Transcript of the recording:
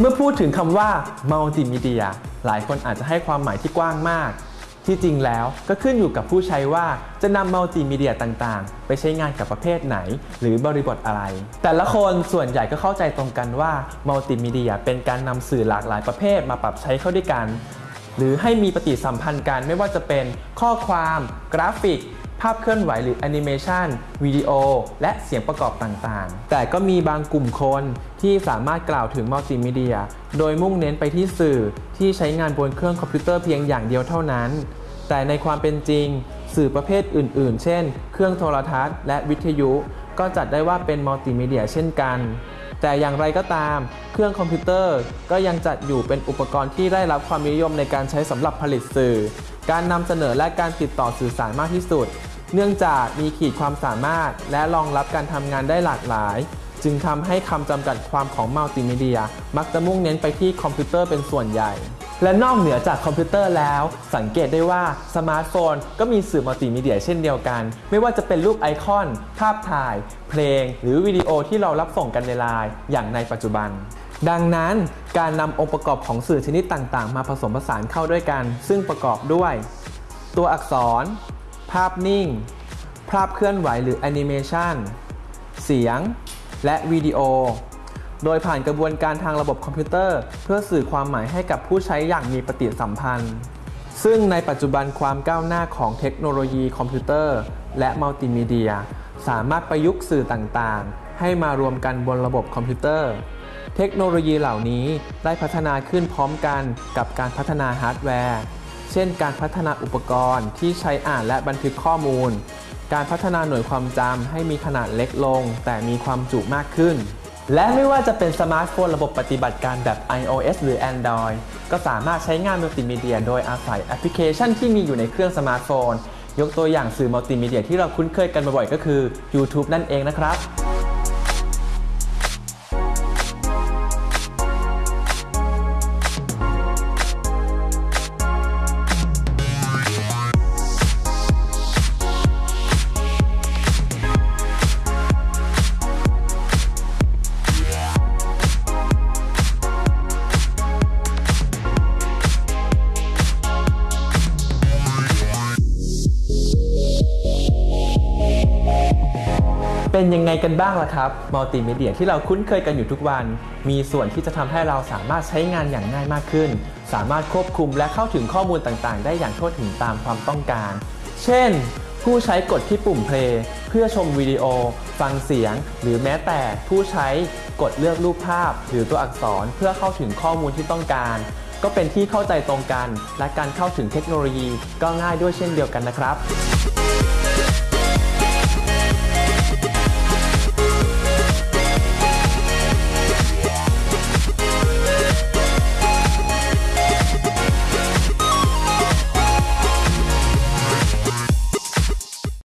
เมื่อพูดถึงคำว่ามัลติมีเดียหลายคนอาจจะให้ความหมายที่กว้างมาก ที่จริงแล้วก็ขึ้นอยู่กับผู้ใช้ว่าจะนำมัลติมีเดียต่างๆ ไปใช้งานกับประเภทไหน หรือบริบทอะไร แต่ละคนส่วนใหญ่ก็เข้าใจตรงกันว่ามัลติมีเดียเป็นการนำสื่อหลากหลายประเภทมาปรับใช้เข้าด้วยกัน หรือให้มีปฏิสัมพันธ์กันไม่ว่าจะเป็นข้อความ กราฟิก ภาพเคลื่อนไหวหรือแอนิเมชันวิดีโอ และเสียงประกอบต่างๆ แต่ก็มีบางกลุ่มคนที่สามารถกล่าวถึงมัลติมีเดีย โดยมุ่งเน้นไปที่สื่อที่ใช้งานบนเครื่องคอมพิวเตอร์เพียงอย่างเดียวเท่านั้น แต่ในความเป็นจริง สื่อประเภทอื่น ๆ เช่น เครื่องโทรทัศน์และวิทยุ ก็จัดได้ว่าเป็นมัลติมีเดียเช่นกันแต่อย่างไรก็ตาม เครื่องคอมพิวเตอร์ก็ยังจัดอยู่เป็นอุปกรณ์ที่ได้รับความนิยมในการใช้สำหรับผลิตสื่อ การนำเสนอและการติดต่อสื่อสารมากที่สุด เนื่องจากมีขีดความสามารถ และรองรับการทำงานได้หลากหลาย จึงทำให้คำจำกัดความของมัลติมีเดีย มักจะมุ่งเน้นไปที่คอมพิวเตอร์เป็นส่วนใหญ่ และนอกเหนือจากคอมพิวเตอร์แล้ว สังเกตได้ว่าสมาร์ทโฟนก็มีสื่อมัลติมีเดียเช่นเดียวกัน ไม่ว่าจะเป็นรูปไอคอน ภาพถ่าย เพลง หรือวิดีโอที่เรารับส่งกันในไลน์อย่างในปัจจุบันดังนั้นการนำองค์ประกอบของสื่อชนิดต่าง ๆ มาผสมผสานเข้าด้วยกัน ซึ่งประกอบด้วย ตัวอักษร ภาพนิ่ง ภาพเคลื่อนไหวหรือแอนิเมชันเสียง และวิดีโอ โดยผ่านกระบวนการทางระบบคอมพิวเตอร์ เพื่อสื่อความหมายให้กับผู้ใช้อย่างมีปฏิสัมพันธ์ ซึ่งในปัจจุบันความก้าวหน้าของเทคโนโลยีคอมพิวเตอร์ และมัลติมีเดีย สามารถประยุกต์สื่อต่างๆ ให้มารวมกันบนระบบคอมพิวเตอร์ เทคโนโลยีเหล่านี้ได้พัฒนาขึ้นพร้อมกันกับการพัฒนาฮาร์ดแวร์ เช่น การพัฒนาอุปกรณ์ที่ใช้อ่านและบันทึกข้อมูล การพัฒนาหน่วยความจำให้มีขนาดเล็กลง แต่มีความจุมากขึ้น และไม่ว่าจะเป็นสมาร์ทโฟนระบบปฏิบัติการแบบ iOS หรือ Android ก็สามารถใช้งานมัลติมีเดีย โดยอาศัยแอปพลิเคชันที่มีอยู่ในเครื่องสมาร์ทโฟน ยกตัวอย่างสื่อมัลติมีเดียที่เราคุ้นเคยกันบ่อยๆก็คือ YouTube นั่นเองนะครับ เป็นยังไงกันบ้างล่ะครับมัลติมีเดียที่เราคุ้นเคยกันอยู่ทุกวัน มีส่วนที่จะทำให้เราสามารถใช้งานอย่างง่ายมากขึ้น สามารถควบคุมและเข้าถึงข้อมูลต่างๆ ได้อย่างทั่วถึงตามความต้องการ เช่น ผู้ใช้กดที่ปุ่มเพลย์เพื่อชมวิดีโอ ฟังเสียง หรือแม้แต่ผู้ใช้กดเลือกรูปภาพ หรือตัวอักษรเพื่อเข้าถึงข้อมูลที่ต้องการ ก็เป็นที่เข้าใจตรงกัน และการเข้าถึงเทคโนโลยีก็ง่ายด้วยเช่นเดียวกันนะครับ